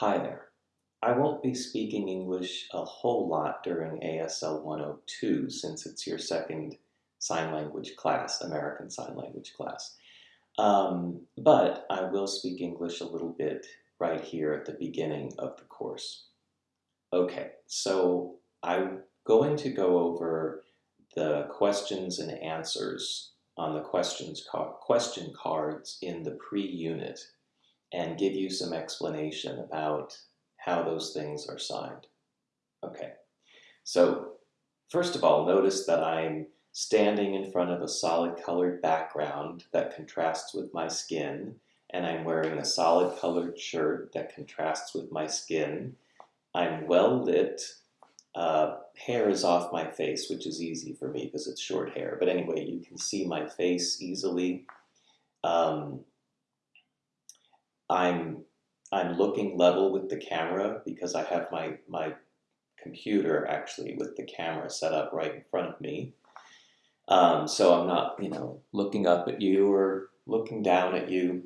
Hi there. I won't be speaking English a whole lot during ASL 102 since it's your second sign language class, American Sign Language class. Um, but I will speak English a little bit right here at the beginning of the course. Okay, so I'm going to go over the questions and answers on the questions question cards in the pre-unit and give you some explanation about how those things are signed. Okay, so first of all, notice that I'm standing in front of a solid colored background that contrasts with my skin, and I'm wearing a solid colored shirt that contrasts with my skin. I'm well lit. Uh, hair is off my face, which is easy for me because it's short hair. But anyway, you can see my face easily. Um, I'm I'm looking level with the camera because I have my my computer actually with the camera set up right in front of me. Um, so I'm not, you know, looking up at you or looking down at you.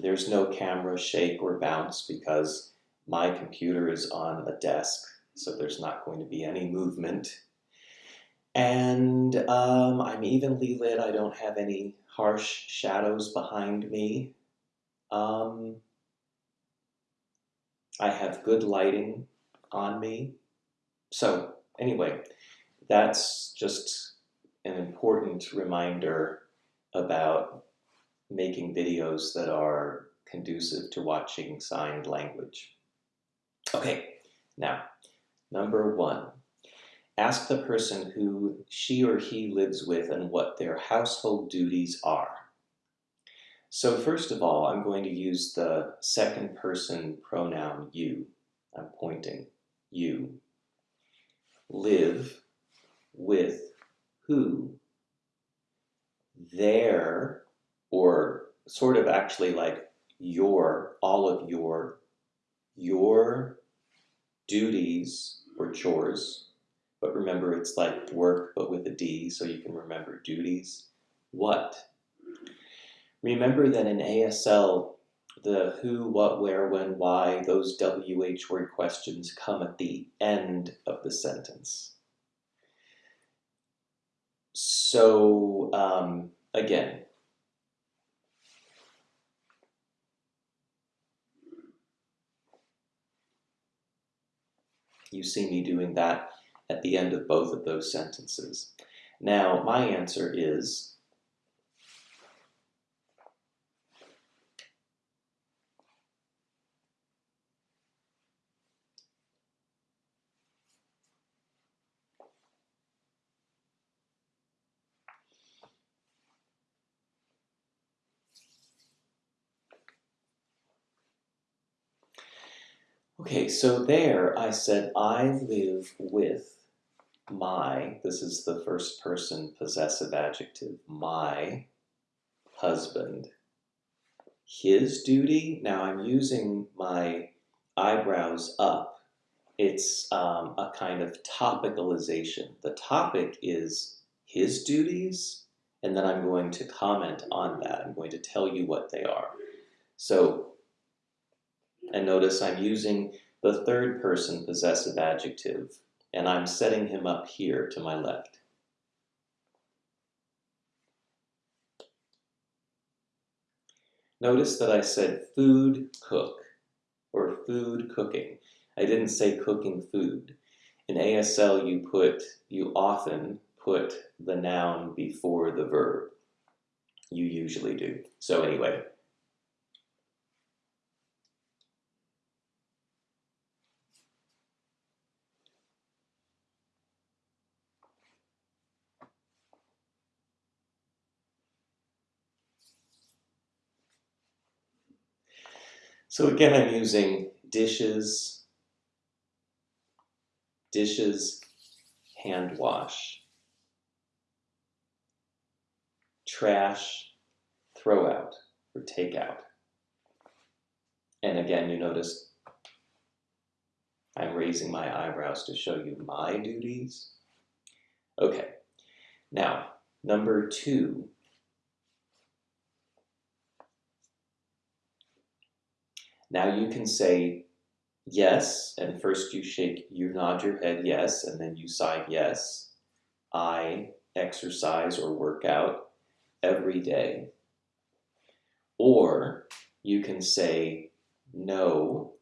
There's no camera shake or bounce because my computer is on a desk, so there's not going to be any movement. And um, I'm evenly lit. I don't have any harsh shadows behind me. Um, I have good lighting on me. So anyway, that's just an important reminder about making videos that are conducive to watching signed language. Okay, now, number one, ask the person who she or he lives with and what their household duties are. So first of all, I'm going to use the second person pronoun you. I'm pointing, you. Live with who? Their, or sort of actually like your, all of your, your duties or chores, but remember it's like work but with a D so you can remember duties. What? Remember that in ASL, the who, what, where, when, why, those WH word questions come at the end of the sentence. So um, again, you see me doing that at the end of both of those sentences. Now, my answer is Okay, so there I said, I live with my, this is the first person possessive adjective, my husband. His duty, now I'm using my eyebrows up. It's um, a kind of topicalization. The topic is his duties, and then I'm going to comment on that. I'm going to tell you what they are. So and notice I'm using the third person possessive adjective, and I'm setting him up here to my left. Notice that I said food cook, or food cooking. I didn't say cooking food. In ASL, you put, you often put the noun before the verb. You usually do. So anyway, So again, I'm using dishes, dishes, hand wash, trash, throw out or take out. And again, you notice I'm raising my eyebrows to show you my duties. Okay, now number two, Now you can say yes, and first you shake, you nod your head yes, and then you sigh yes. I exercise or work out every day. Or you can say no.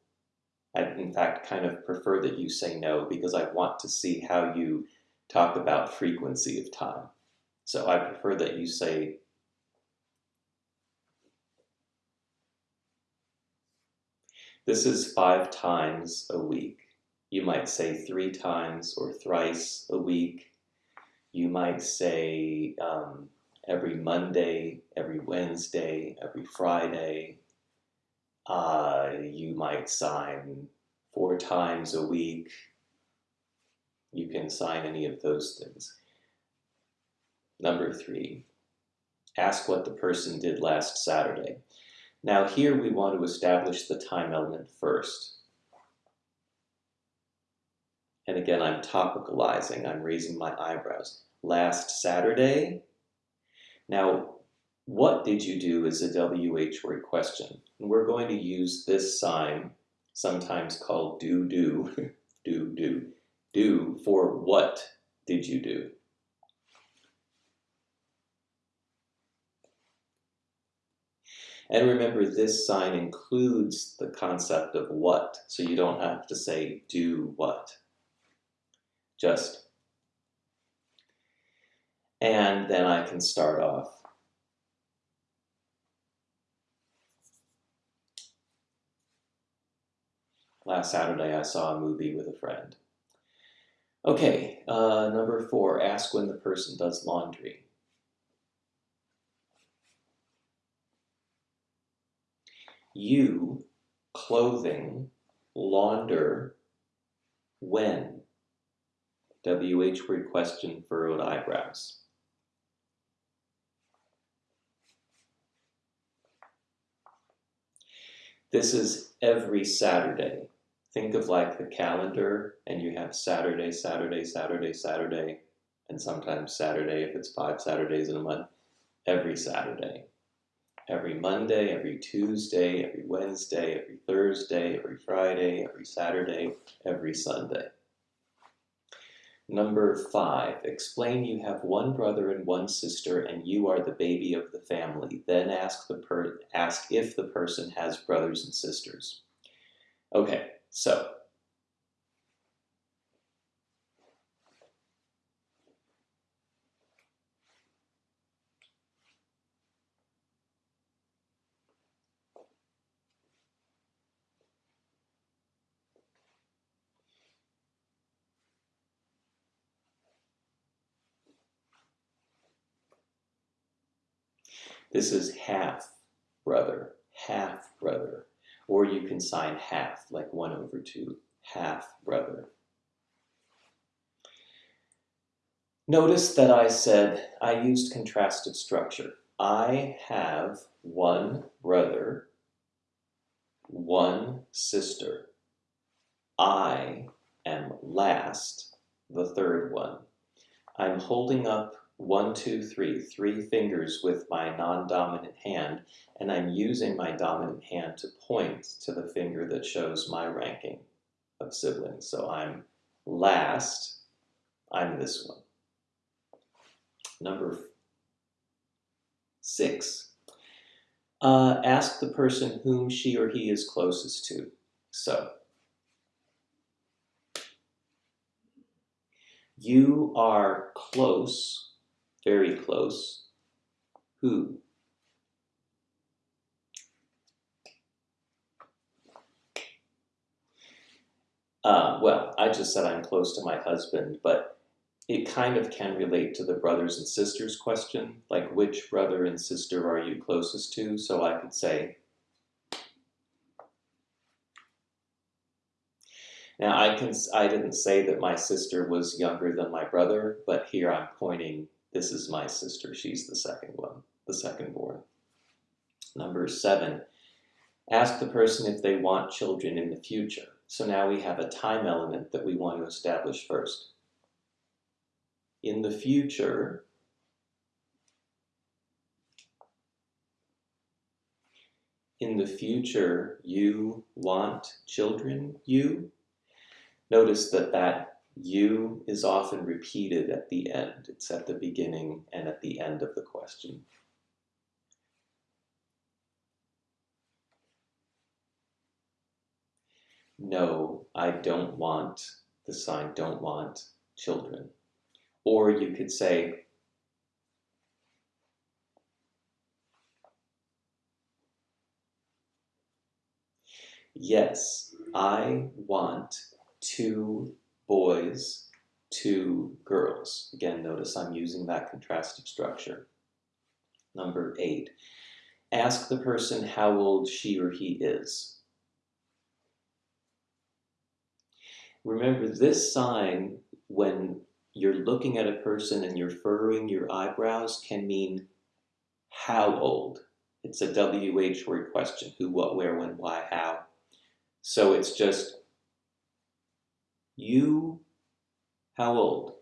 I, in fact, kind of prefer that you say no because I want to see how you talk about frequency of time. So I prefer that you say This is five times a week. You might say three times or thrice a week. You might say um, every Monday, every Wednesday, every Friday. Uh, you might sign four times a week. You can sign any of those things. Number three, ask what the person did last Saturday. Now here we want to establish the time element first. And again, I'm topicalizing, I'm raising my eyebrows. Last Saturday? Now, what did you do is a WH word question. And we're going to use this sign, sometimes called do do, do do, do for what did you do? And remember, this sign includes the concept of what, so you don't have to say do what. Just. And then I can start off. Last Saturday I saw a movie with a friend. Okay, uh, number four, ask when the person does laundry. You, clothing, launder, when? WH word question, furrowed eyebrows. This is every Saturday. Think of like the calendar and you have Saturday, Saturday, Saturday, Saturday, and sometimes Saturday if it's five Saturdays in a month, every Saturday every Monday, every Tuesday, every Wednesday, every Thursday, every Friday, every Saturday, every Sunday. Number five, explain you have one brother and one sister and you are the baby of the family. Then ask, the per ask if the person has brothers and sisters. Okay, so This is half brother, half brother. Or you can sign half, like 1 over 2, half brother. Notice that I said I used contrastive structure. I have one brother, one sister. I am last, the third one. I'm holding up one, two, three, three fingers with my non-dominant hand, and I'm using my dominant hand to point to the finger that shows my ranking of siblings. So I'm last, I'm this one. Number six, uh, ask the person whom she or he is closest to. So, you are close very close. Who? Uh, well, I just said I'm close to my husband, but it kind of can relate to the brothers and sisters question, like which brother and sister are you closest to? So I could say, now I can I didn't say that my sister was younger than my brother, but here I'm pointing this is my sister. She's the second one, the second born. Number seven, ask the person if they want children in the future. So now we have a time element that we want to establish first. In the future, in the future you want children, you, notice that that you is often repeated at the end. It's at the beginning and at the end of the question. No, I don't want the sign don't want children. Or you could say, Yes, I want two boys, two girls. Again, notice I'm using that contrastive structure. Number eight, ask the person how old she or he is. Remember this sign, when you're looking at a person and you're furrowing your eyebrows, can mean how old. It's a WH word question, who, what, where, when, why, how. So it's just you, how old?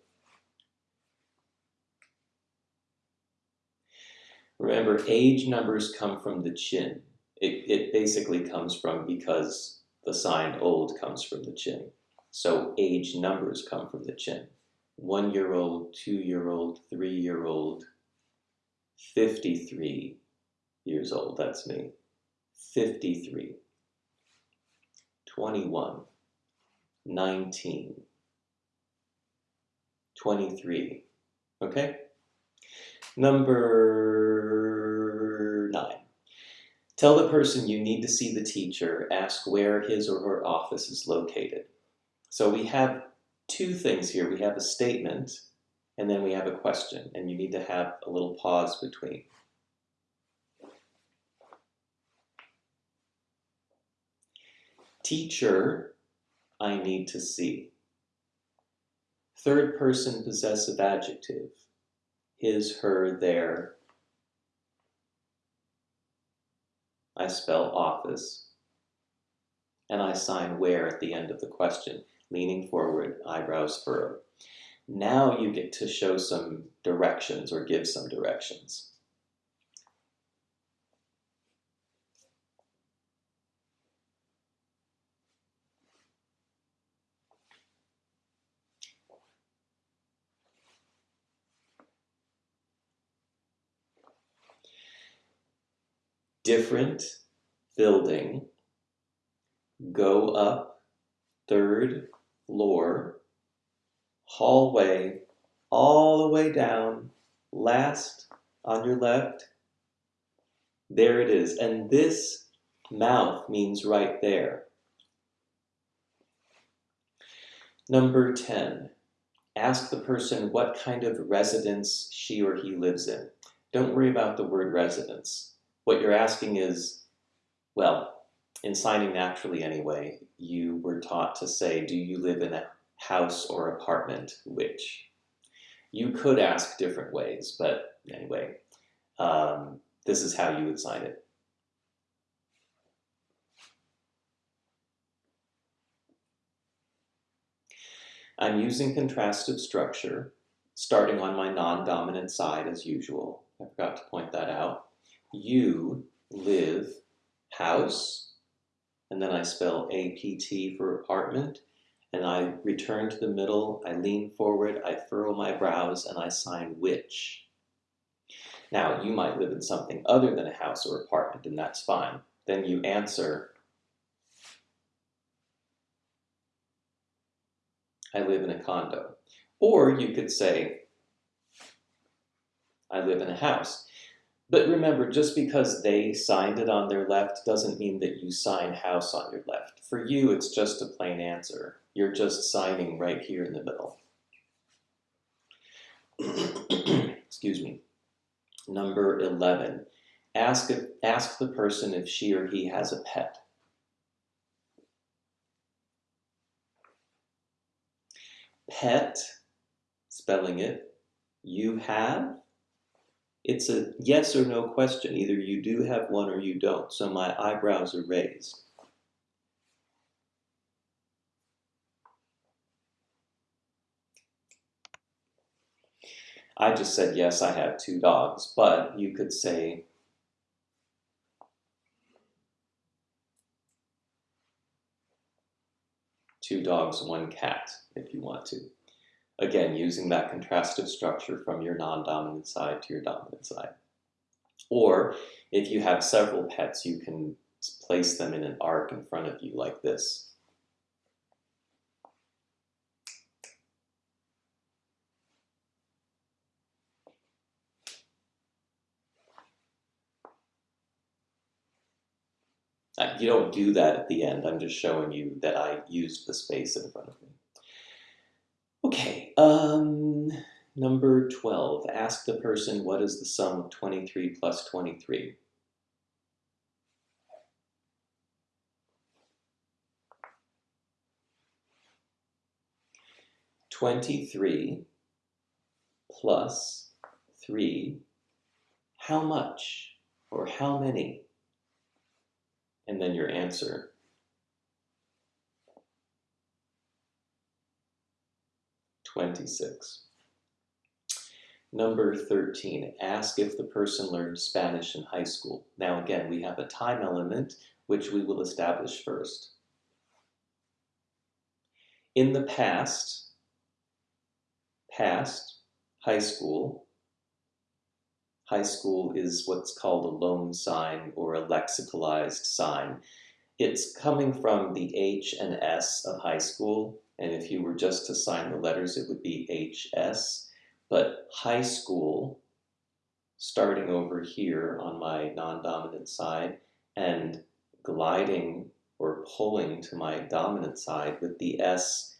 Remember, age numbers come from the chin. It, it basically comes from because the sign old comes from the chin. So age numbers come from the chin. One year old, two year old, three year old, 53 years old, that's me. 53, 21, 19, 23. Okay? Number nine. Tell the person you need to see the teacher, ask where his or her office is located. So we have two things here. We have a statement and then we have a question and you need to have a little pause between. Teacher I need to see. Third person possessive adjective. His, her, their. I spell office. And I sign where at the end of the question, leaning forward, eyebrows furrowed. Now you get to show some directions or give some directions. Different building, go up third floor, hallway, all the way down, last on your left. There it is. And this mouth means right there. Number 10, ask the person what kind of residence she or he lives in. Don't worry about the word residence. What you're asking is, well, in signing naturally anyway, you were taught to say, do you live in a house or apartment? Which? You could ask different ways, but anyway, um, this is how you would sign it. I'm using contrastive structure, starting on my non-dominant side as usual. I forgot to point that out you live house, and then I spell APT for apartment, and I return to the middle, I lean forward, I furrow my brows, and I sign which. Now, you might live in something other than a house or apartment, and that's fine. Then you answer, I live in a condo. Or you could say, I live in a house. But remember, just because they signed it on their left doesn't mean that you sign house on your left. For you, it's just a plain answer. You're just signing right here in the middle. Excuse me. Number 11. Ask, ask the person if she or he has a pet. Pet, spelling it, you have it's a yes or no question. Either you do have one or you don't. So my eyebrows are raised. I just said, yes, I have two dogs, but you could say, two dogs, one cat, if you want to. Again, using that contrastive structure from your non-dominant side to your dominant side. Or if you have several pets, you can place them in an arc in front of you like this. Uh, you don't do that at the end. I'm just showing you that I used the space in front of me. Okay, um, number 12. Ask the person what is the sum of 23 plus 23. Twenty-three plus three, how much or how many? and then your answer. Twenty-six. Number 13, ask if the person learned Spanish in high school. Now again, we have a time element, which we will establish first. In the past, past, high school, high school is what's called a loan sign or a lexicalized sign. It's coming from the H and S of high school, and if you were just to sign the letters, it would be HS. But high school, starting over here on my non-dominant side, and gliding or pulling to my dominant side with the S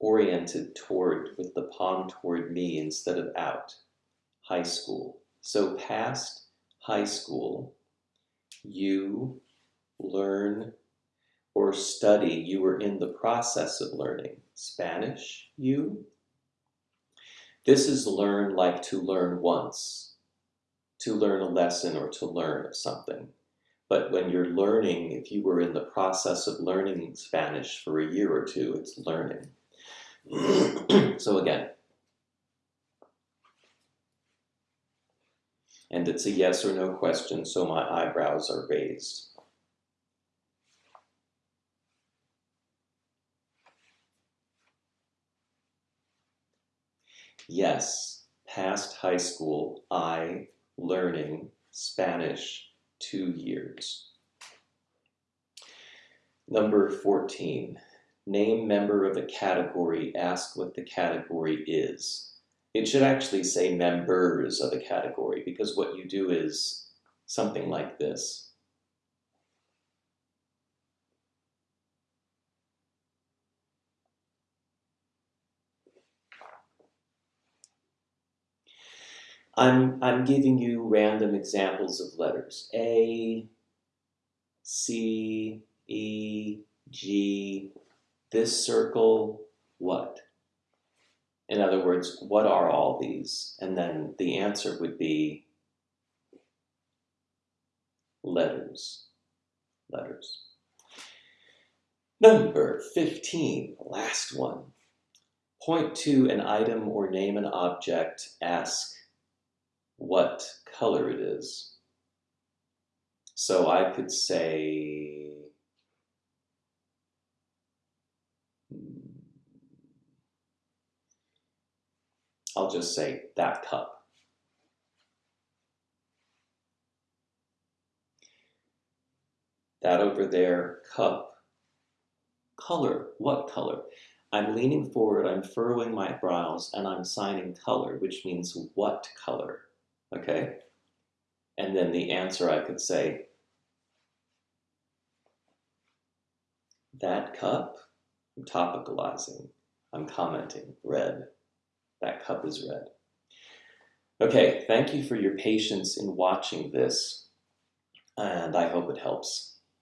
oriented toward, with the palm toward me instead of out, high school. So past high school, you learn or study, you were in the process of learning. Spanish, you. This is learn like to learn once, to learn a lesson or to learn something. But when you're learning, if you were in the process of learning Spanish for a year or two, it's learning. so again, and it's a yes or no question, so my eyebrows are raised. Yes, past high school, I learning Spanish two years. Number 14, name member of a category, ask what the category is. It should actually say members of a category because what you do is something like this. I'm, I'm giving you random examples of letters. A, C, E, G, this circle, what? In other words, what are all these? And then the answer would be letters, letters. Number 15, last one. Point to an item or name an object, ask what color it is. So I could say I'll just say that cup. That over there, cup. Color, what color? I'm leaning forward, I'm furrowing my brows, and I'm signing color, which means what color, okay? And then the answer I could say, that cup, I'm topicalizing, I'm commenting, red. That cup is red. Okay, thank you for your patience in watching this, and I hope it helps.